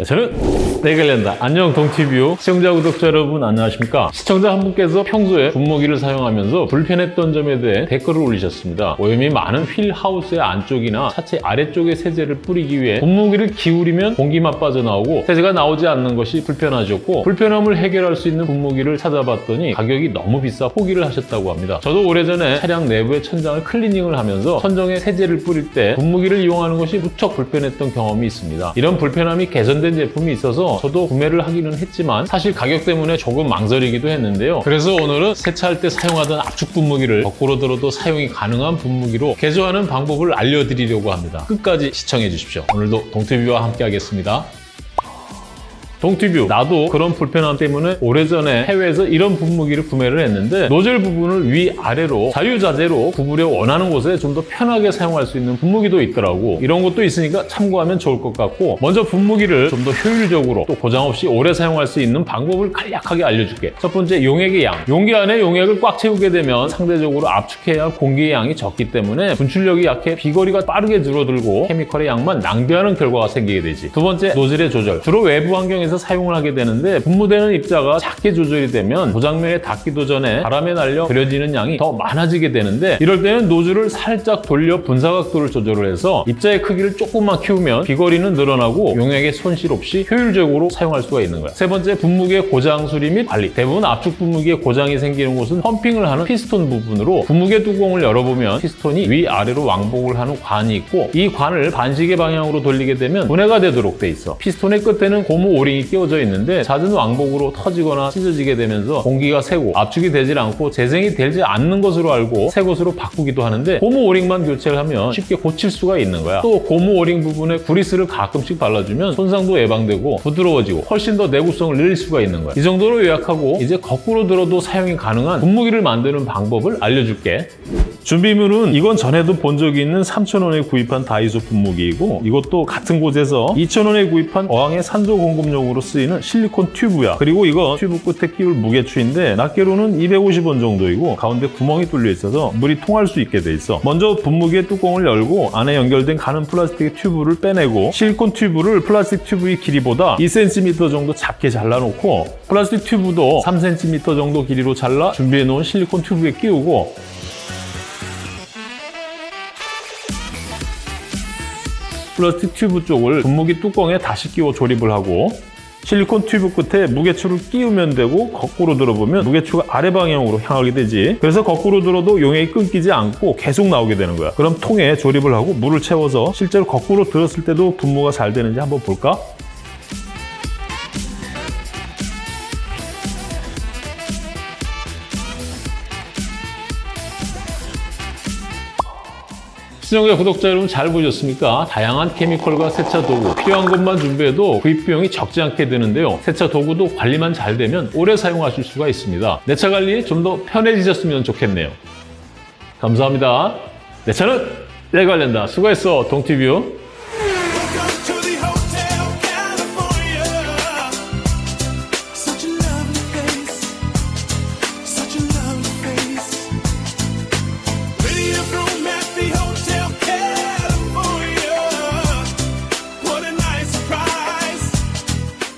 네, 저는 네글랜다. 안녕 동티뷰 시청자 구독자 여러분 안녕하십니까? 시청자 한 분께서 평소에 분무기를 사용하면서 불편했던 점에 대해 댓글을 올리셨습니다. 오염이 많은 휠 하우스의 안쪽이나 차체 아래쪽에 세제를 뿌리기 위해 분무기를 기울이면 공기만 빠져나오고 세제가 나오지 않는 것이 불편하셨고 불편함을 해결할 수 있는 분무기를 찾아봤더니 가격이 너무 비싸 포기를 하셨다고 합니다. 저도 오래전에 차량 내부의 천장을 클리닝을 하면서 천정에 세제를 뿌릴 때 분무기를 이용하는 것이 무척 불편했던 경험이 있습니다. 이런 불편함이 개선된 제품이 있어서 저도 구매를 하기는 했지만 사실 가격 때문에 조금 망설이기도 했는데요. 그래서 오늘은 세차할 때 사용하던 압축 분무기를 거꾸로 들어도 사용이 가능한 분무기로 개조하는 방법을 알려드리려고 합니다. 끝까지 시청해 주십시오. 오늘도 동티뷰와 함께 하겠습니다. 동티뷰. 나도 그런 불편함 때문에 오래전에 해외에서 이런 분무기를 구매를 했는데 노즐 부분을 위아래로 자유자재로 구부려 원하는 곳에 좀 더 편하게 사용할 수 있는 분무기도 있더라고. 이런 것도 있으니까 참고하면 좋을 것 같고 먼저 분무기를 좀 더 효율적으로 또 고장 없이 오래 사용할 수 있는 방법을 간략하게 알려줄게. 첫 번째 용액의 양. 용기 안에 용액을 꽉 채우게 되면 상대적으로 압축해야 할 공기의 양이 적기 때문에 분출력이 약해 비거리가 빠르게 줄어들고 케미컬의 양만 낭비하는 결과가 생기게 되지. 두 번째 노즐의 조절. 주로 외부 환경에서 사용을 하게 되는데 분무되는 입자가 작게 조절이 되면 고장면에 닿기도 전에 바람에 날려 버려지는 양이 더 많아지게 되는데 이럴 때는 노즐을 살짝 돌려 분사각도를 조절을 해서 입자의 크기를 조금만 키우면 비거리는 늘어나고 용액의 손실 없이 효율적으로 사용할 수가 있는 거야. 세 번째 분무기의 고장 수리 및 관리. 대부분 압축 분무기에 고장이 생기는 곳은 펌핑을 하는 피스톤 부분으로 분무기 뚜껑을 열어보면 피스톤이 위아래로 왕복을 하는 관이 있고 이 관을 반시계 방향으로 돌리게 되면 분해가 되도록 돼 있어. 피스톤의 끝에는 고무 오링이 끼워져 있는데 잦은 왕복으로 터지거나 찢어지게 되면서 공기가 새고 압축이 되질 않고 재생이 되지 않는 것으로 알고 새 것으로 바꾸기도 하는데 고무 오링만 교체를 하면 쉽게 고칠 수가 있는 거야. 또 고무 오링 부분에 구리스를 가끔씩 발라주면 손상도 예방되고 부드러워지고 훨씬 더 내구성을 늘릴 수가 있는 거야. 이 정도로 요약하고 이제 거꾸로 들어도 사용이 가능한 분무기를 만드는 방법을 알려줄게 준비물은 이건 전에도 본 적이 있는 3,000원에 구입한 다이소 분무기이고 이것도 같은 곳에서 2,000원에 구입한 어항의 산소 공급용으로 쓰이는 실리콘 튜브야. 그리고 이거 튜브 끝에 끼울 무게추인데 낱개로는 250원 정도이고 가운데 구멍이 뚫려 있어서 물이 통할 수 있게 돼 있어. 먼저 분무기의 뚜껑을 열고 안에 연결된 가는 플라스틱의 튜브를 빼내고 실리콘 튜브를 플라스틱 튜브의 길이보다 2cm 정도 작게 잘라놓고 플라스틱 튜브도 3cm 정도 길이로 잘라 준비해 놓은 실리콘 튜브에 끼우고 플라스틱 튜브 쪽을 분무기 뚜껑에 다시 끼워 조립을 하고 실리콘 튜브 끝에 무게추를 끼우면 되고 거꾸로 들어보면 무게추가 아래 방향으로 향하게 되지 그래서 거꾸로 들어도 용액이 끊기지 않고 계속 나오게 되는 거야 그럼 통에 조립을 하고 물을 채워서 실제로 거꾸로 들었을 때도 분무가 잘 되는지 한번 볼까? 시청자 구독자 여러분 잘 보셨습니까? 다양한 케미컬과 세차 도구 필요한 것만 준비해도 구입 비용이 적지 않게 드는데요. 세차 도구도 관리만 잘 되면 오래 사용하실 수가 있습니다. 내 차 관리 좀 더 편해지셨으면 좋겠네요. 감사합니다. 내 차는 내 관련다. 수고했어, 동티뷰.